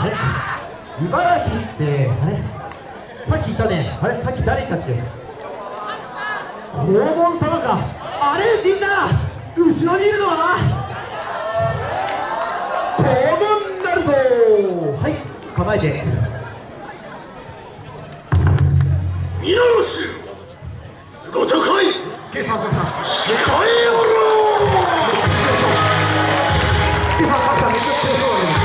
あれ？茨城ってあれ？さっきいたね。あれ？さっき誰いたっけ？黄門様か。あれみんな後ろにいるのは？黄門なるぞはい構えて。皆の衆すご高い。助さんおさん。控えおろう助さんおさんめっちゃ強そうだね。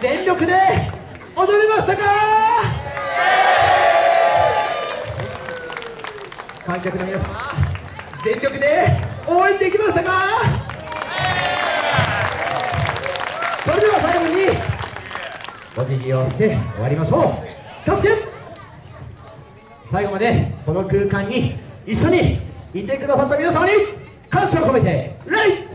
全力で踊りましたか？観客の皆様全力で応援できましたか？それでは最後にお辞儀をして終わりましょう。キャ最後までこの空間に一緒にいてくださった皆様に感謝を込めて礼